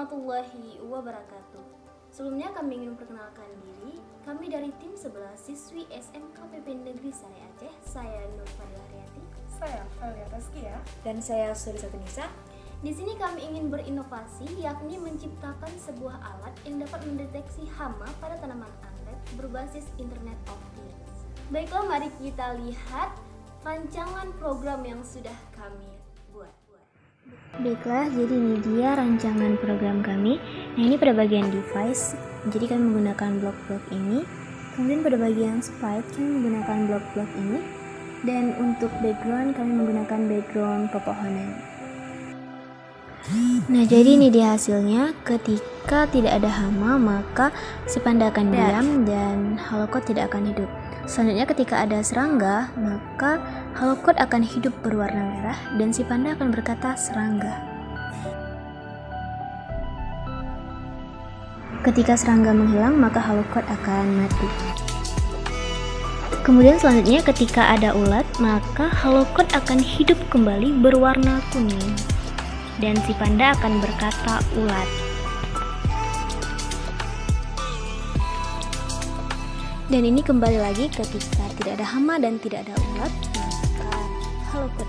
warahmatullahi wabarakatuh. Sebelumnya kami ingin memperkenalkan diri. Kami dari tim 11 siswi SMKPP Negeri Sari Aceh. Saya Nur Fadila Haryati. Saya Valia Taskia. Dan saya Suri Satunisa. Di sini kami ingin berinovasi, yakni menciptakan sebuah alat yang dapat mendeteksi hama pada tanaman anggrek berbasis Internet of Things. Baiklah, mari kita lihat rancangan program yang sudah kami buat. Baiklah, jadi ini dia rancangan program kami. Nah, ini pada bagian device, jadi kami menggunakan blok-blok ini. Kemudian pada bagian spike, kami menggunakan blok-blok ini. Dan untuk background, kami menggunakan background pepohonan. Nah, jadi ini dia hasilnya. Ketika tidak ada hama, maka si panda akan diam dan halokot tidak akan hidup. Selanjutnya ketika ada serangga, maka halokot akan hidup berwarna merah dan si panda akan berkata serangga. Ketika serangga menghilang, maka halokot akan mati. Kemudian selanjutnya ketika ada ulat, maka halokot akan hidup kembali berwarna kuning. Dan si panda akan berkata ulat. Dan ini kembali lagi ketika tidak ada hama dan tidak ada ulat, maka halokot